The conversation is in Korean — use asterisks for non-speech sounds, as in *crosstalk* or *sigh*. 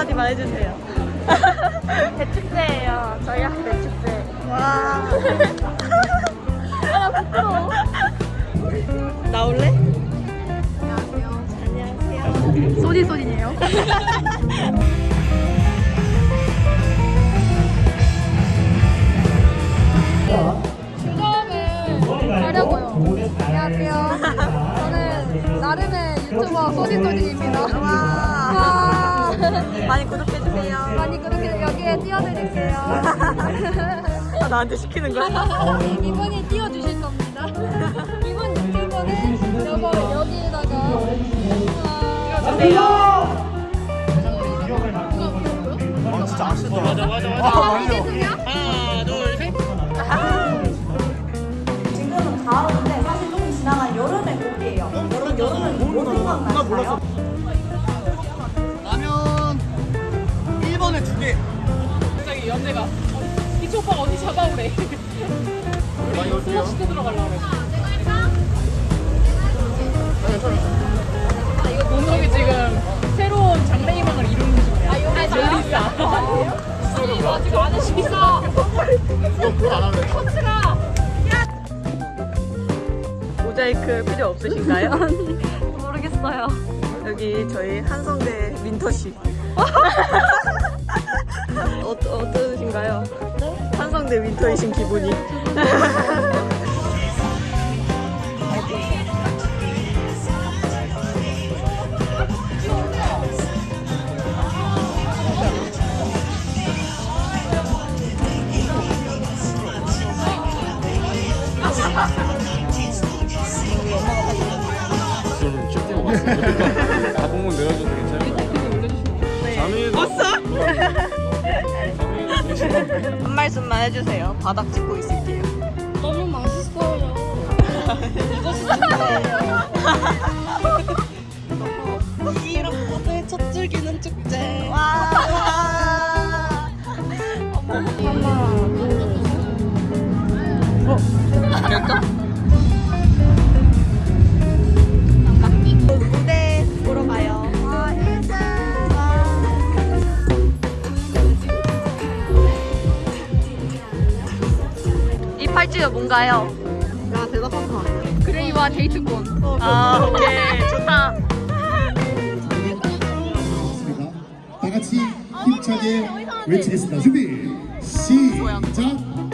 한마디만 해주세요. *laughs* 대축제예요. 저희 학교 대축제. 와. *laughs* 아 부끄러워. 나올래? 안녕하세요. 소디네요. 교감을 하려고요. 안녕하세요. 저는 나름의 유튜버 소디소디입니다. 와. *laughs* 와. 많이 구독해주세요. 많이 그렇게 여기에 띄워드릴게요. *laughs* 아, 나한테 시키는 거야? *laughs* 이분이 띄워주실 겁니다. 이분 유튜버는 여거 여기에다가 주세요. 맞아 맞아 맞아 아, 이게 1번에 두개 갑자기 연대가. 이초 오빠가 어디 잡아오래. 수업 시켜 들어가려고 그래. 아, 이거 동석이 지금 새로운 장래희망을 이루는 중이야. 아 이거 멜리사 이거 아직 안 했어. 그걸 안 하면 코트가 모자이크 필요 없으신가요? *laughs* 모르겠어요. 여기 저희 한성대 민터 씨. *laughs* 어, 어떠신가요? 한성대 민터이신 기분이. 저는 슈팅 왔어요 한 말씀만 해주세요. 바닥 찍고 있을게요. 너무 맛있어요. *laughs* 이런 곳에 첫 즐기는 축제. 와. 어머. 이 팔찌가 뭔가요? 야, 대답한 거 아니야? 그레이와 데이트권. 아, 오케이. 좋다. 다 같이 힘차게 외치겠습니다. 준비 시작.